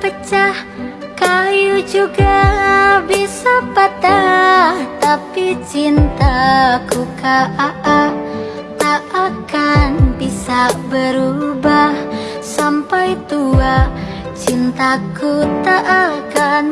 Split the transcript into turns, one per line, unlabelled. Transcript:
pecah Kayu juga bisa patah. Tapi cintaku KAA Tak akan bisa berubah. Sampai tua Cintaku tak akan